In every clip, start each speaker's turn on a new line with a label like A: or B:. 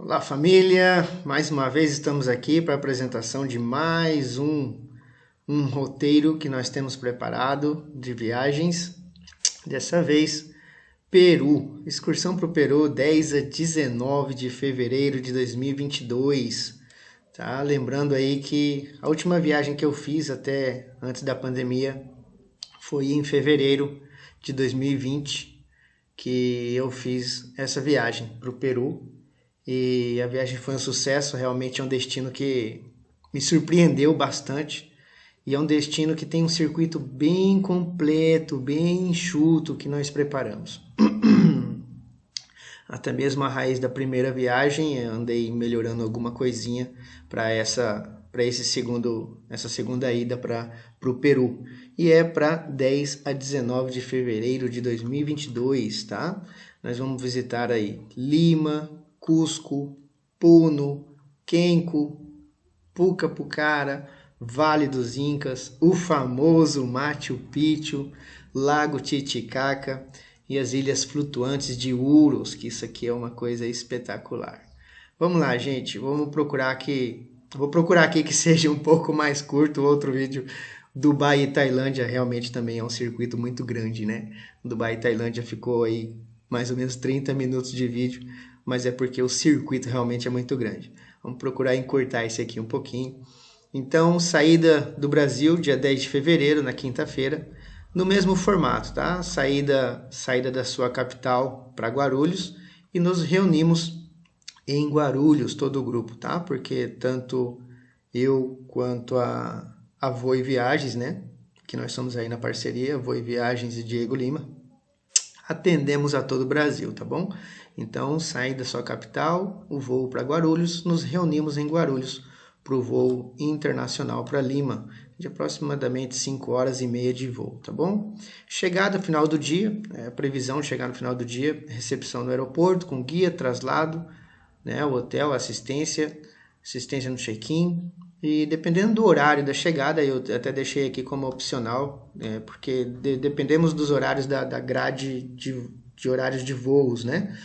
A: Olá família, mais uma vez estamos aqui para a apresentação de mais um, um roteiro que nós temos preparado de viagens. Dessa vez, Peru, excursão para o Peru 10 a 19 de fevereiro de 2022. Tá? Lembrando aí que a última viagem que eu fiz até antes da pandemia foi em fevereiro de 2020 que eu fiz essa viagem para o Peru e a viagem foi um sucesso, realmente é um destino que me surpreendeu bastante. E é um destino que tem um circuito bem completo, bem enxuto que nós preparamos. Até mesmo a raiz da primeira viagem, andei melhorando alguma coisinha para essa para esse segundo essa segunda ida para o Peru e é para 10 a 19 de fevereiro de 2022, tá? Nós vamos visitar aí Lima, Cusco, Puno, Kenko, Pucapucara, Vale dos Incas, o famoso Machu Picchu, Lago Titicaca e as ilhas flutuantes de Uros, que isso aqui é uma coisa espetacular. Vamos lá, gente, vamos procurar aqui, vou procurar aqui que seja um pouco mais curto outro vídeo. Dubai e Tailândia realmente também é um circuito muito grande, né? Dubai e Tailândia ficou aí mais ou menos 30 minutos de vídeo, mas é porque o circuito realmente é muito grande. Vamos procurar encurtar esse aqui um pouquinho. Então, saída do Brasil, dia 10 de fevereiro, na quinta-feira, no mesmo formato, tá? Saída, saída da sua capital para Guarulhos e nos reunimos em Guarulhos, todo o grupo, tá? Porque tanto eu quanto a, a Viagens, né? Que nós somos aí na parceria, Voi Viagens e Diego Lima, atendemos a todo o Brasil, tá bom? Então, sai da sua capital, o voo para Guarulhos, nos reunimos em Guarulhos para o voo internacional para Lima, de aproximadamente 5 horas e meia de voo, tá bom? Chegada final do dia, é, previsão de chegar no final do dia, recepção no aeroporto com guia, traslado, né, o hotel, assistência, assistência no check-in, e dependendo do horário da chegada, eu até deixei aqui como opcional, é, porque de, dependemos dos horários da, da grade de, de horários de voos, né?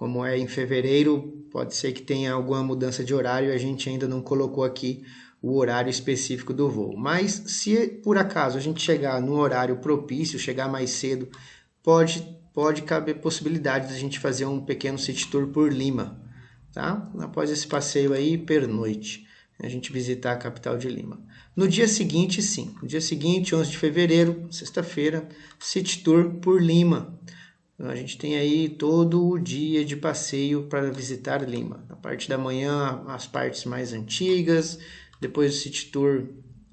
A: Como é em fevereiro, pode ser que tenha alguma mudança de horário, a gente ainda não colocou aqui o horário específico do voo. Mas se por acaso a gente chegar no horário propício, chegar mais cedo, pode, pode caber possibilidade de a gente fazer um pequeno city tour por Lima, tá? Após esse passeio aí, pernoite, a gente visitar a capital de Lima. No dia seguinte, sim, no dia seguinte, 11 de fevereiro, sexta-feira, city tour por Lima. A gente tem aí todo o dia de passeio para visitar Lima. A parte da manhã, as partes mais antigas, depois o City Tour.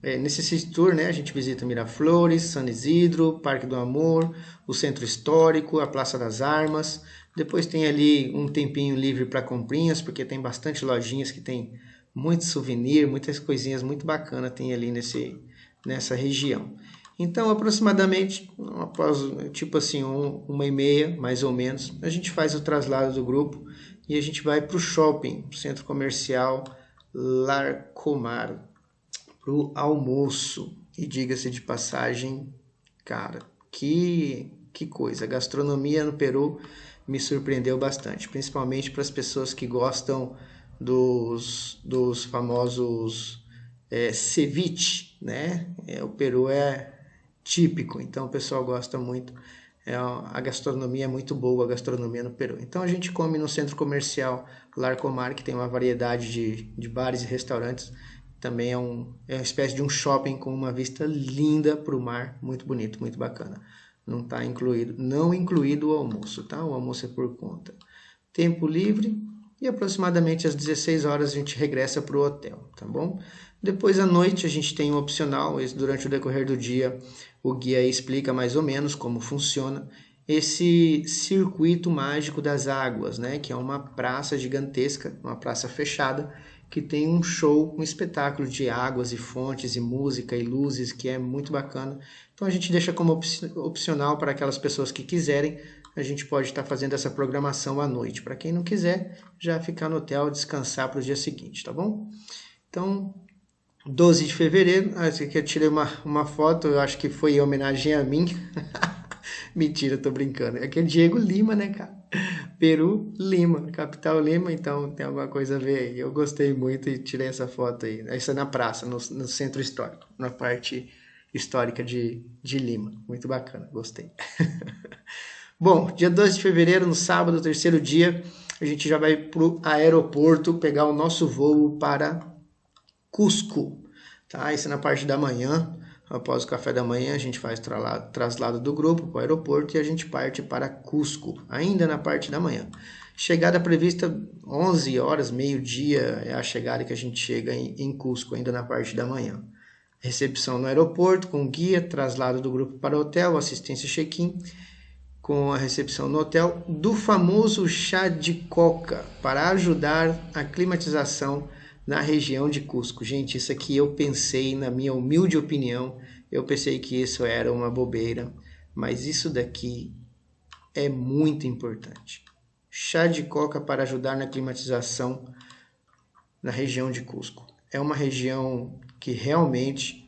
A: É, nesse City Tour, né, a gente visita Miraflores, San Isidro, Parque do Amor, o Centro Histórico, a Praça das Armas. Depois tem ali um tempinho livre para comprinhas, porque tem bastante lojinhas que tem muito souvenir, muitas coisinhas muito bacanas tem ali nesse, nessa região. Então, aproximadamente, após tipo assim, um, uma e meia, mais ou menos, a gente faz o traslado do grupo e a gente vai para o shopping, centro comercial Larcomar, para o almoço. E diga-se de passagem, cara, que, que coisa! A gastronomia no Peru me surpreendeu bastante, principalmente para as pessoas que gostam dos, dos famosos é, ceviche, né? É, o Peru é típico, então o pessoal gosta muito. É, a gastronomia é muito boa, a gastronomia no Peru. Então a gente come no centro comercial Larcomar, que tem uma variedade de, de bares e restaurantes. Também é, um, é uma espécie de um shopping com uma vista linda para o mar, muito bonito, muito bacana. Não está incluído, não incluído o almoço, tá? O almoço é por conta. Tempo livre e aproximadamente às 16 horas a gente regressa para o hotel, tá bom? Depois à noite a gente tem um opcional, durante o decorrer do dia o guia explica mais ou menos como funciona esse circuito mágico das águas, né? que é uma praça gigantesca, uma praça fechada, que tem um show, um espetáculo de águas e fontes e música e luzes que é muito bacana. Então a gente deixa como opcional para aquelas pessoas que quiserem, a gente pode estar fazendo essa programação à noite. Para quem não quiser, já ficar no hotel, descansar para o dia seguinte, tá bom? Então, 12 de fevereiro, ah, aqui eu tirei uma, uma foto, eu acho que foi em homenagem a mim. Mentira, tô brincando. É aquele Diego Lima, né, cara? Peru, Lima, capital Lima, então tem alguma coisa a ver aí. Eu gostei muito e tirei essa foto aí. Essa é na praça, no, no centro histórico, na parte histórica de, de Lima. Muito bacana, gostei. Bom, dia 12 de fevereiro, no sábado, terceiro dia, a gente já vai para o aeroporto pegar o nosso voo para Cusco. Tá? Isso é na parte da manhã. Após o café da manhã, a gente faz traslado, do grupo para o aeroporto e a gente parte para Cusco, ainda na parte da manhã. Chegada prevista 11 horas, meio-dia é a chegada que a gente chega em, em Cusco, ainda na parte da manhã. Recepção no aeroporto com guia, traslado do grupo para o hotel, assistência check-in com a recepção no hotel do famoso chá de coca para ajudar a climatização na região de Cusco. Gente, isso aqui eu pensei, na minha humilde opinião, eu pensei que isso era uma bobeira, mas isso daqui é muito importante. Chá de coca para ajudar na climatização na região de Cusco. É uma região que realmente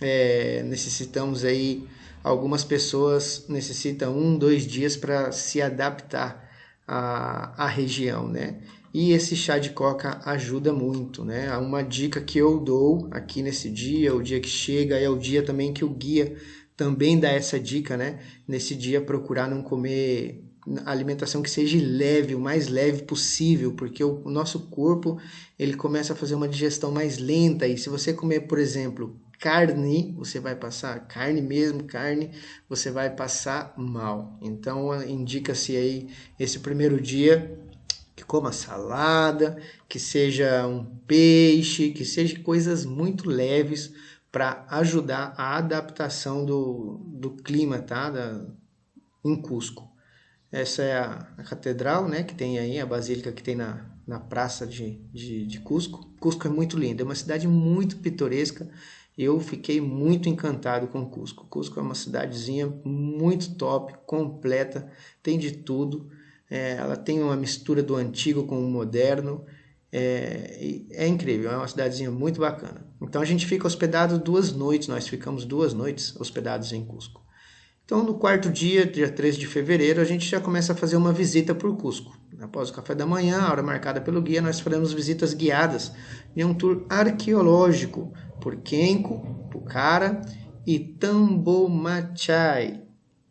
A: é, necessitamos aí, algumas pessoas necessitam um, dois dias para se adaptar à, à região, né? E esse chá de coca ajuda muito, né? Uma dica que eu dou aqui nesse dia, o dia que chega, é o dia também que o guia também dá essa dica, né? Nesse dia procurar não comer alimentação que seja leve, o mais leve possível, porque o, o nosso corpo ele começa a fazer uma digestão mais lenta e se você comer, por exemplo, carne, você vai passar carne mesmo, carne, você vai passar mal. Então indica-se aí esse primeiro dia que coma salada, que seja um peixe, que seja coisas muito leves para ajudar a adaptação do, do clima, tá? Da, em Cusco. Essa é a, a, catedral, né? Que tem aí, a basílica que tem na, na praça de, de, de Cusco. Cusco é muito lindo, é uma cidade muito pitoresca. Eu fiquei muito encantado com Cusco. Cusco é uma cidadezinha muito top, completa, tem de tudo. É, ela tem uma mistura do antigo com o moderno. É, é, incrível, é uma cidadezinha muito bacana. Então a gente fica hospedado duas noites, nós ficamos duas noites hospedados em Cusco. Então no quarto dia, dia 13 de fevereiro, a gente já começa a fazer uma visita por Cusco. Após o café da manhã, a hora marcada pelo guia, nós faremos visitas guiadas em um tour arqueológico por Kenko, Pucara e Tambomachai,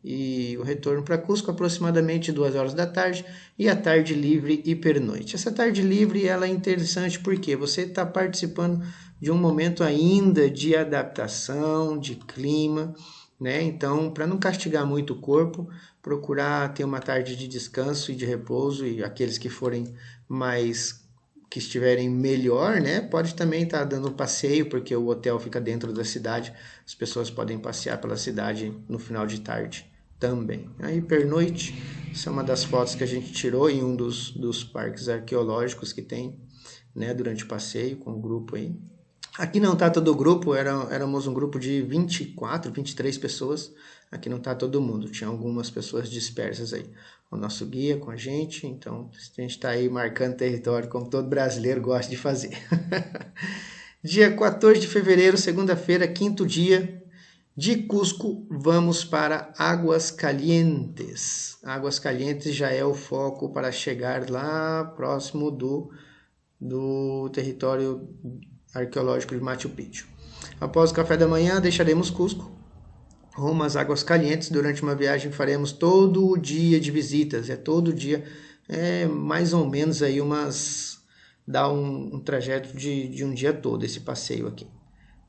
A: e o retorno para Cusco aproximadamente duas horas da tarde e a tarde livre e pernoite. Essa tarde livre ela é interessante porque você está participando de um momento ainda de adaptação, de clima, né? Então, para não castigar muito o corpo, procurar ter uma tarde de descanso e de repouso e aqueles que forem mais que estiverem melhor, né? Pode também estar tá dando um passeio, porque o hotel fica dentro da cidade. As pessoas podem passear pela cidade no final de tarde também. Aí pernoite, essa é uma das fotos que a gente tirou em um dos, dos parques arqueológicos que tem, né, durante o passeio com o grupo aí. Aqui não tá todo o grupo, era, éramos um grupo de 24, 23 pessoas. Aqui não tá todo mundo, tinha algumas pessoas dispersas aí. O nosso guia com a gente, então a gente está aí marcando território como todo brasileiro gosta de fazer. dia 14 de fevereiro, segunda-feira, quinto dia, de Cusco, vamos para Águas Calientes. Águas Calientes já é o foco para chegar lá próximo do, do território arqueológico de Machu Picchu. Após o café da manhã, deixaremos Cusco rumo às Águas Calientes. Durante uma viagem faremos todo o dia de visitas. É todo dia, é mais ou menos aí umas... dá um, um trajeto de, de um dia todo esse passeio aqui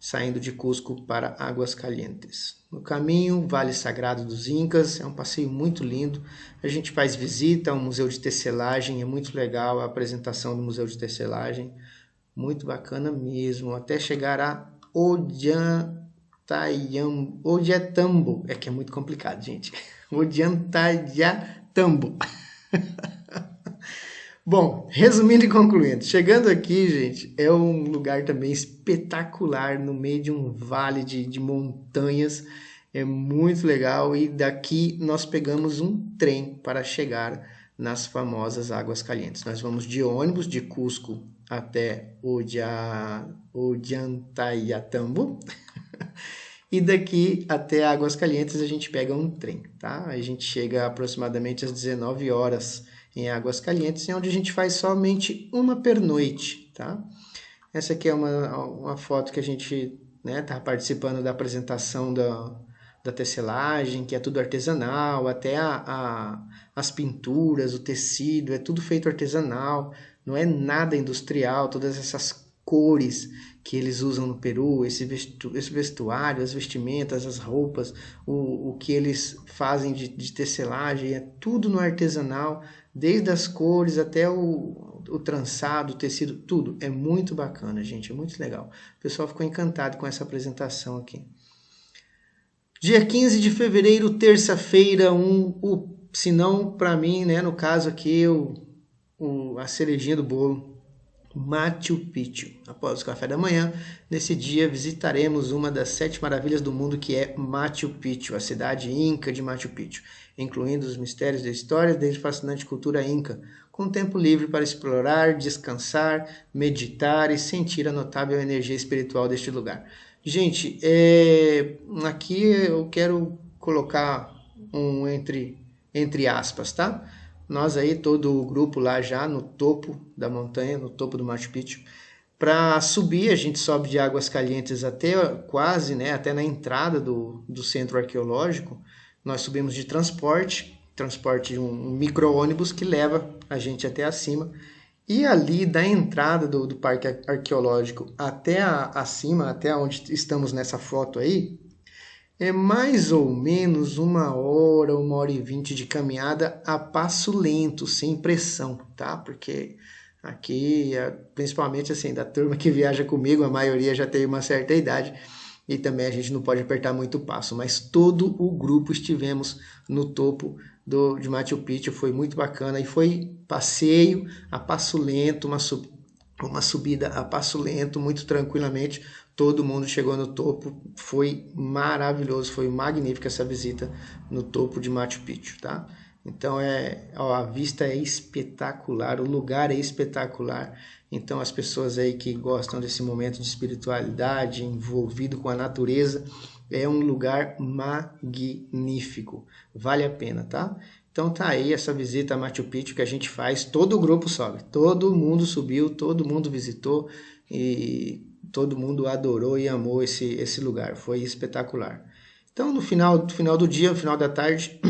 A: saindo de Cusco para Águas Calientes. No caminho, Vale Sagrado dos Incas, é um passeio muito lindo. A gente faz visita ao Museu de Tecelagem, é muito legal a apresentação do Museu de Tecelagem, muito bacana mesmo, até chegar a Odiantambo, é que é muito complicado, gente. Odiantayatambo. Bom, resumindo e concluindo, chegando aqui, gente, é um lugar também espetacular no meio de um vale de, de montanhas. É muito legal e daqui nós pegamos um trem para chegar nas famosas Águas Calientes. Nós vamos de ônibus de Cusco até Odia, Odiantayatambo E daqui até Águas Calientes a gente pega um trem, tá? A gente chega aproximadamente às 19 horas em Águas Calientes, onde a gente faz somente uma pernoite, tá? Essa aqui é uma, uma foto que a gente né, tá participando da apresentação da, da tecelagem, que é tudo artesanal, até a, a, as pinturas, o tecido, é tudo feito artesanal, não é nada industrial, todas essas cores que eles usam no Peru, esse, vestu, esse vestuário, as vestimentas, as roupas, o, o que eles fazem de, de tecelagem, é tudo no artesanal, desde as cores até o, o trançado, o tecido, tudo. É muito bacana, gente, é muito legal. O pessoal ficou encantado com essa apresentação aqui. Dia 15 de fevereiro, terça-feira, um, se não para mim, né, no caso aqui, o, o, a cerejinha do bolo, Machu Picchu. Após o café da manhã, nesse dia visitaremos uma das sete maravilhas do mundo que é Machu Picchu, a cidade inca de Machu Picchu, incluindo os mistérios da história desde a fascinante cultura inca, com tempo livre para explorar, descansar, meditar e sentir a notável energia espiritual deste lugar. Gente, é... aqui eu quero colocar um entre, entre aspas, tá? Nós aí, todo o grupo lá já no topo da montanha, no topo do Machu Picchu. Para subir, a gente sobe de Águas Calientes até quase, né, até na entrada do, do centro arqueológico. Nós subimos de transporte, transporte de um, um micro-ônibus que leva a gente até acima. E ali da entrada do, do parque arqueológico até a, acima, até onde estamos nessa foto aí, é mais ou menos uma hora, uma hora e vinte de caminhada a passo lento, sem pressão, tá? Porque aqui, principalmente assim, da turma que viaja comigo, a maioria já tem uma certa idade e também a gente não pode apertar muito o passo, mas todo o grupo estivemos no topo do, de Machu Picchu, foi muito bacana e foi passeio a passo lento, uma, sub, uma subida a passo lento, muito tranquilamente, todo mundo chegou no topo, foi maravilhoso, foi magnífica essa visita no topo de Machu Picchu, tá? Então é, ó, a vista é espetacular, o lugar é espetacular. Então as pessoas aí que gostam desse momento de espiritualidade, envolvido com a natureza, é um lugar magnífico. Vale a pena, tá? Então tá aí essa visita a Machu Picchu que a gente faz, todo o grupo sobe, todo mundo subiu, todo mundo visitou e todo mundo adorou e amou esse, esse lugar, foi espetacular. Então, no final, no final do dia, no final da tarde,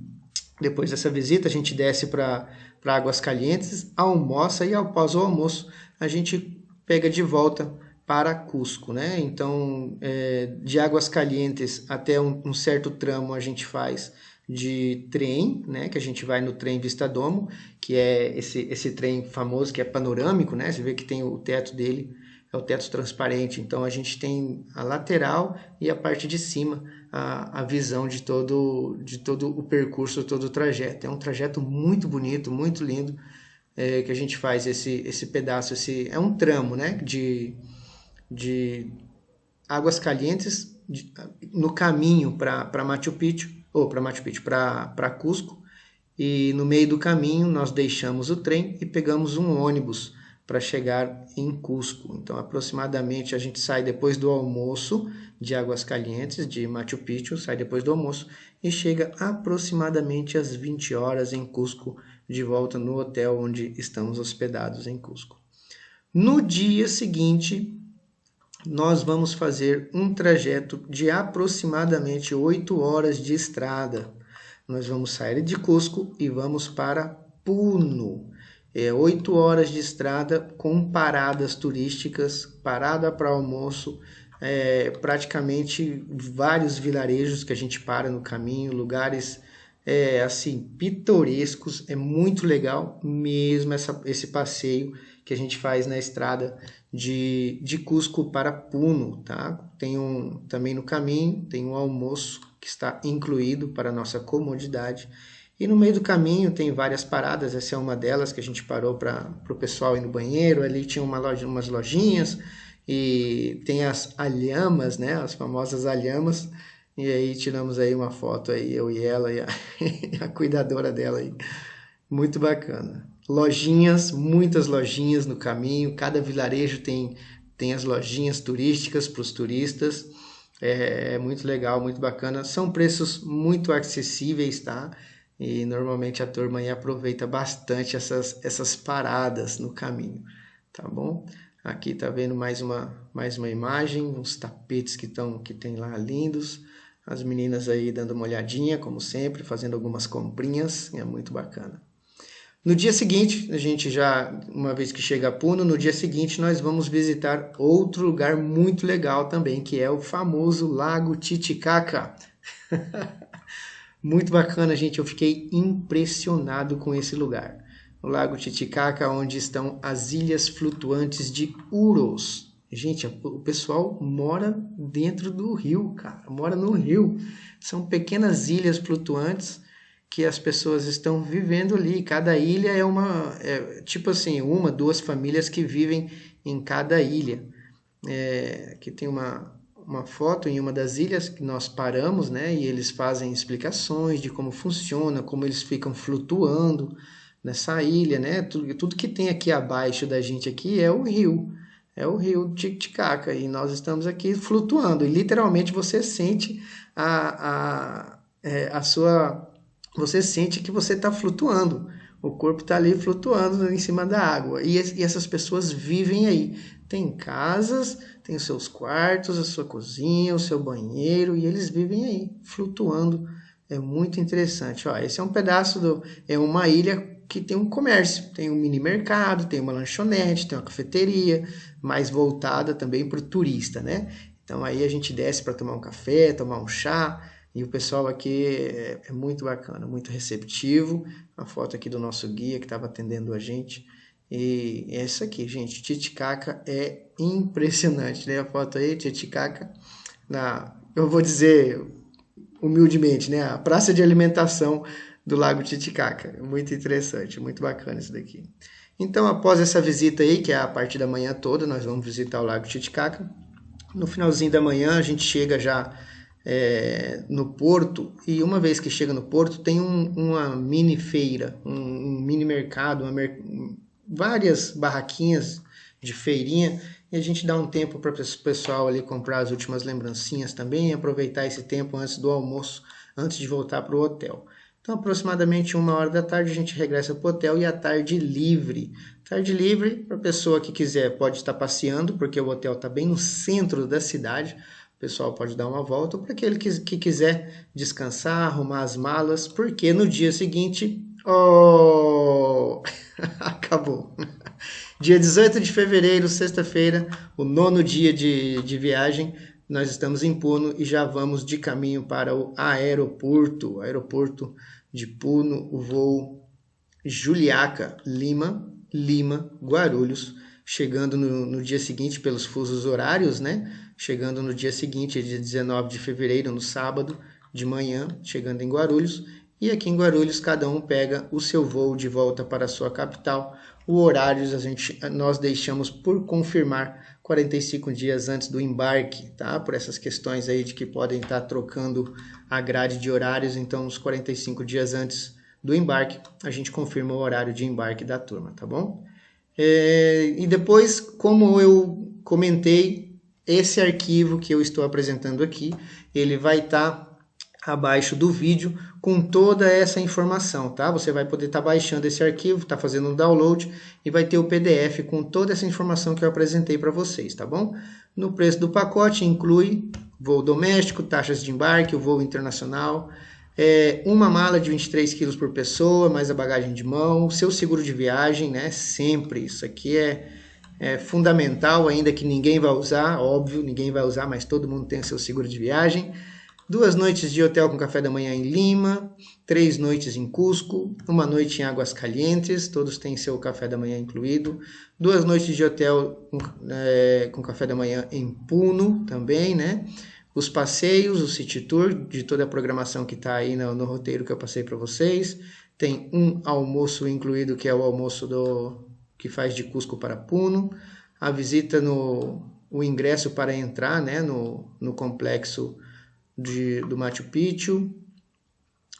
A: depois dessa visita, a gente desce para Águas Calientes, almoça e após o almoço a gente pega de volta para Cusco, né? Então, é, de Águas Calientes até um, um, certo tramo a gente faz de trem, né? Que a gente vai no trem Vista Domo, que é esse, esse trem famoso que é panorâmico, né? Você vê que tem o teto dele é o teto transparente. Então a gente tem a lateral e a parte de cima, a, a visão de todo, de todo o percurso, todo o trajeto. É um trajeto muito bonito, muito lindo, é, que a gente faz esse, esse pedaço, esse, é um tramo né, de, de águas calientes de, no caminho para Machu Picchu, ou para Machu Picchu, para Cusco, e no meio do caminho nós deixamos o trem e pegamos um ônibus para chegar em Cusco. Então, aproximadamente a gente sai depois do almoço de Águas Calientes, de Machu Picchu, sai depois do almoço e chega aproximadamente às 20 horas em Cusco, de volta no hotel onde estamos hospedados em Cusco. No dia seguinte, nós vamos fazer um trajeto de aproximadamente 8 horas de estrada. Nós vamos sair de Cusco e vamos para Puno é, 8 horas de estrada com paradas turísticas, parada para almoço, é, praticamente vários vilarejos que a gente para no caminho, lugares é, assim pitorescos, é muito legal mesmo essa, esse passeio que a gente faz na estrada de, de Cusco para Puno, tá? Tem um também no caminho tem um almoço que está incluído para nossa comodidade e no meio do caminho tem várias paradas, essa é uma delas que a gente parou para o pessoal ir no banheiro. Ali tinha uma loja, umas lojinhas e tem as alhamas, né? As famosas alhamas. E aí tiramos aí uma foto aí, eu e ela e a, a cuidadora dela aí. Muito bacana. Lojinhas, muitas lojinhas no caminho. Cada vilarejo tem, tem as lojinhas turísticas para os turistas. É, é muito legal, muito bacana. São preços muito acessíveis, tá? E normalmente a turma aí aproveita bastante essas, essas paradas no caminho, tá bom? Aqui tá vendo mais uma, mais uma imagem, uns tapetes que, tão, que tem lá lindos. As meninas aí dando uma olhadinha, como sempre, fazendo algumas comprinhas, é muito bacana. No dia seguinte, a gente já, uma vez que chega a Puno, no dia seguinte nós vamos visitar outro lugar muito legal também, que é o famoso Lago Titicaca. muito bacana, gente, eu fiquei impressionado com esse lugar. O Lago Titicaca, onde estão as ilhas flutuantes de Uros. Gente, o pessoal mora dentro do rio, cara, mora no rio. São pequenas ilhas flutuantes que as pessoas estão vivendo ali. Cada ilha é uma, é, tipo assim, uma, duas famílias que vivem em cada ilha. É, aqui tem uma, uma foto em uma das ilhas que nós paramos, né? E eles fazem explicações de como funciona, como eles ficam flutuando nessa ilha, né? Tudo, tudo que tem aqui abaixo da gente aqui é o rio, é o rio Titicaca e nós estamos aqui flutuando. E literalmente você sente a, a, é, a sua você sente que você está flutuando. O corpo está ali flutuando em cima da água. E, e, essas pessoas vivem aí. Tem casas, tem os seus quartos, a sua cozinha, o seu banheiro, e eles vivem aí, flutuando. É muito interessante. Ó, esse é um pedaço do. É uma ilha que tem um comércio, tem um mini mercado, tem uma lanchonete, tem uma cafeteria, mais voltada também para o turista, né? Então aí a gente desce para tomar um café, tomar um chá e o pessoal aqui é, é muito bacana, muito receptivo. A foto aqui do nosso guia que estava atendendo a gente. E essa aqui, gente, Titicaca é impressionante, né? A foto aí, Titicaca, na, eu vou dizer humildemente, né? A praça de alimentação do Lago Titicaca. Muito interessante, muito bacana isso daqui. Então, após essa visita aí, que é a parte da manhã toda, nós vamos visitar o Lago Titicaca. No finalzinho da manhã, a gente chega já é, no porto e uma vez que chega no porto tem um, uma mini feira, um, um mini mercado, mer... várias barraquinhas de feirinha e a gente dá um tempo para o pessoal ali comprar as últimas lembrancinhas também e aproveitar esse tempo antes do almoço, antes de voltar para o hotel. Então, aproximadamente uma hora da tarde a gente regressa para o hotel e a tarde livre. Tarde livre para a pessoa que quiser pode estar passeando, porque o hotel está bem no centro da cidade pessoal pode dar uma volta, para aquele que, que quiser descansar, arrumar as malas, porque no dia seguinte, oh, acabou. Dia 18 de fevereiro, sexta-feira, o nono dia de, de viagem, nós estamos em Puno e já vamos de caminho para o aeroporto, aeroporto de Puno, o voo Juliaca, Lima, Lima, Guarulhos, chegando no, no dia seguinte pelos fusos horários, né? Chegando no dia seguinte, dia 19 de fevereiro, no sábado, de manhã, chegando em Guarulhos. E aqui em Guarulhos, cada um pega o seu voo de volta para a sua capital. O horário a gente, nós deixamos por confirmar 45 dias antes do embarque, tá? Por essas questões aí de que podem estar trocando a grade de horários, então os 45 dias antes do embarque, a gente confirma o horário de embarque da turma, tá bom? É, e depois, como eu comentei, esse arquivo que eu estou apresentando aqui, ele vai estar tá abaixo do vídeo com toda essa informação, tá? Você vai poder estar tá baixando esse arquivo, tá fazendo um download e vai ter o PDF com toda essa informação que eu apresentei para vocês, tá bom? No preço do pacote inclui voo doméstico, taxas de embarque, o voo internacional, é, uma mala de 23 quilos por pessoa, mais a bagagem de mão, seu seguro de viagem, né? Sempre isso aqui é é fundamental, ainda que ninguém vai usar, óbvio, ninguém vai usar, mas todo mundo tem seu seguro de viagem. Duas noites de hotel com café da manhã em Lima, três noites em Cusco, uma noite em Águas Calientes, todos têm seu café da manhã incluído. Duas noites de hotel com, é, com café da manhã em Puno também, né? Os passeios, o City Tour, de toda a programação que está aí no, no roteiro que eu passei para vocês. Tem um almoço incluído, que é o almoço do, que faz de Cusco para Puno, a visita no o ingresso para entrar né, no, no complexo de, do Machu Picchu,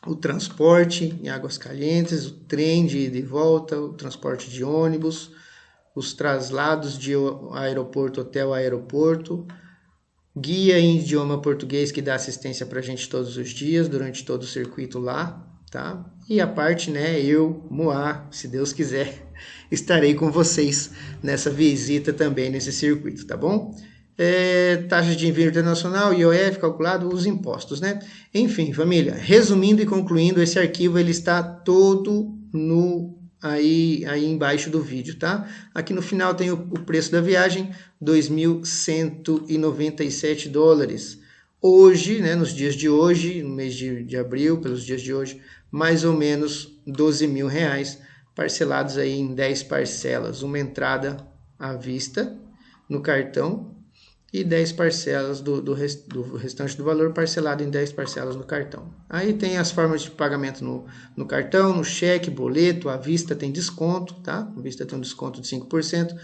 A: o transporte em Águas Calientes, o trem de ida e volta, o transporte de ônibus, os traslados de aeroporto, hotel, aeroporto, guia em idioma português que dá assistência para a gente todos os dias, durante todo o circuito lá, tá? E a parte, né, eu, Moá, se Deus quiser, estarei com vocês nessa visita também nesse circuito, tá bom? É, taxa de envio internacional, IOF calculado, os impostos, né? Enfim, família, resumindo e concluindo, esse arquivo ele está todo no aí, aí embaixo do vídeo, tá? Aqui no final tem o, o preço da viagem, 2.197 dólares. Hoje, né, nos dias de hoje, no mês de, de abril, pelos dias de hoje, mais ou menos 12 mil reais, parcelados aí em 10 parcelas. Uma entrada à vista no cartão e 10 parcelas do, do, rest, do, restante do valor parcelado em 10 parcelas no cartão. Aí tem as formas de pagamento no, no cartão, no cheque, boleto, à vista tem desconto, tá? À vista tem um desconto de 5%.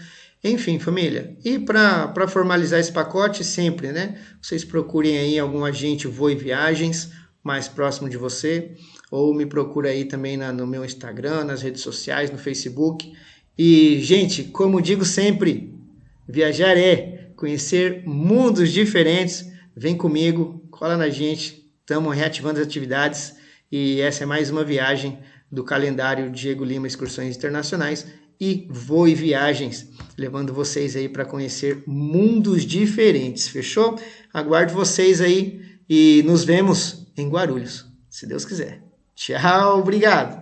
A: Enfim, família. E para formalizar esse pacote, sempre, né? Vocês procurem aí algum agente Voe Viagens mais próximo de você, ou me procura aí também na, no meu Instagram, nas redes sociais, no Facebook. E, gente, como digo sempre, viajar é conhecer mundos diferentes, vem comigo, cola na gente, estamos reativando as atividades e essa é mais uma viagem do calendário Diego Lima Excursões Internacionais e Voe Viagens, levando vocês aí para conhecer mundos diferentes, fechou? Aguardo vocês aí e nos vemos em Guarulhos, se Deus quiser. Tchau, obrigado!